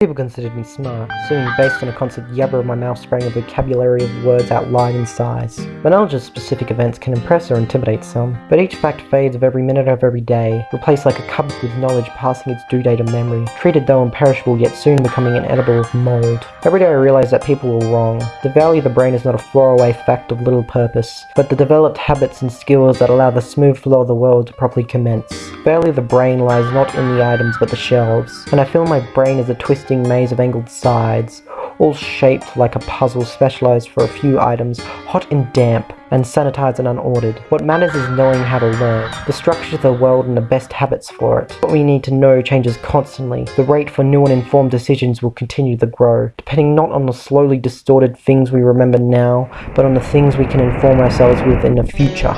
People considered me smart, assuming based on a constant yabber of my mouth sprang a vocabulary of words outlined in size. My knowledge of specific events can impress or intimidate some, but each fact fades of every minute of every day, replaced like a cupboard with knowledge passing its due date of memory, treated though imperishable yet soon becoming inedible of mold. Every day I realize that people were wrong. The value of the brain is not a throwaway fact of little purpose, but the developed habits and skills that allow the smooth flow of the world to properly commence. The value of the brain lies not in the items but the shelves, and I feel my brain is a twist maze of angled sides, all shaped like a puzzle specialized for a few items, hot and damp, and sanitized and unordered. What matters is knowing how to learn, the structure of the world and the best habits for it. What we need to know changes constantly. The rate for new and informed decisions will continue to grow, depending not on the slowly distorted things we remember now, but on the things we can inform ourselves with in the future.